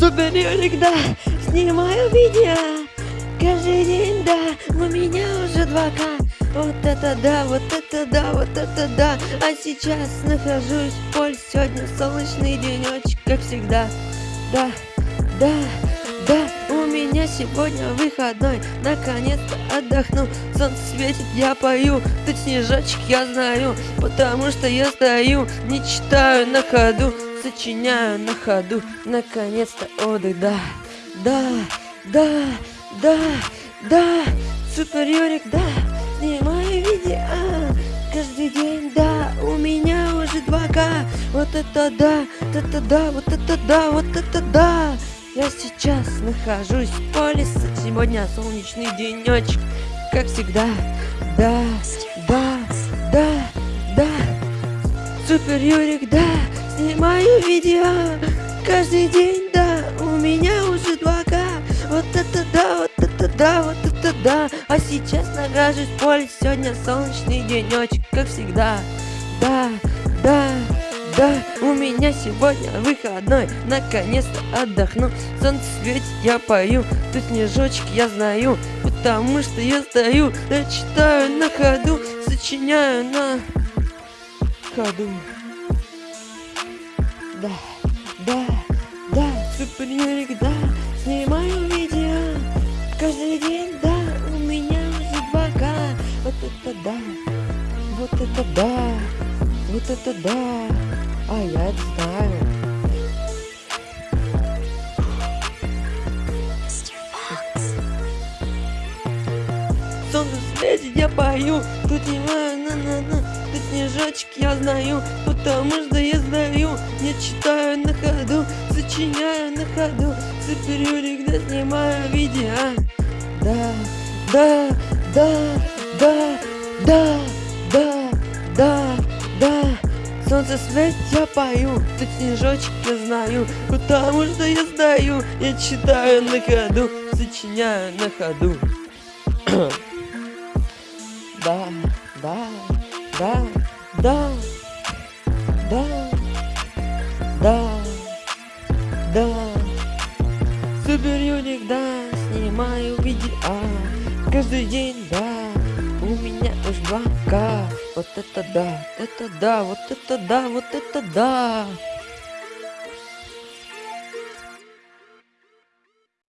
Супер Юрик, да, снимаю видео. Каждый день, да, у меня уже 2К Вот это да, вот это да, вот это да. А сейчас нахожусь в поле. Сегодня солнечный денечек, как всегда. Да, да, да, у меня сегодня выходной. Наконец-то отдохну. Солнце светит, я пою. Тут снежочек я знаю Потому что я стою. Не читаю на ходу Сочиняю на ходу. Наконец-то отдых, да Да, да, да, да Супер Юрик, да Снимаю видео. Каждый день, да У меня уже 2К Вот это да, вот это да, вот это да, вот это да. Я сейчас нахожусь в поле, сегодня солнечный денечек, как всегда. Да, да, да, да. Супер Юрик, да, снимаю видео каждый день, да. У меня уже 2К. Вот это да, вот это да, вот это да. А сейчас нахожусь в поле, сегодня солнечный денечек, как всегда. Да, да. Да, у меня сегодня выходной, наконец-то отдохну Солнце светит, я пою, тут снежочек я знаю Потому что я стою, я читаю на ходу Сочиняю на ходу Да, да, да, супер Юрик, да. Снимаю видео. Каждый день, да. У меня уже 2К Вот это да, вот это да, вот это да. А я это знаю. Солнце светит, я пою, тут не на на на. Тут снежочек я знаю, потому что я читаю на ходу, сочиняю на ходу, Юрик, да снимаю видео. Да, да, да, да, да, да, да, да. Солнце светит, я пою, тут снежочек я знаю, потому что я знаю, я читаю на ходу, сочиняю на ходу. да, да, да, да, да, да, да. Супер Юник, да, снимаю видео каждый день, да, у меня уж 2К. Вот это да, это да, вот это да, вот это да.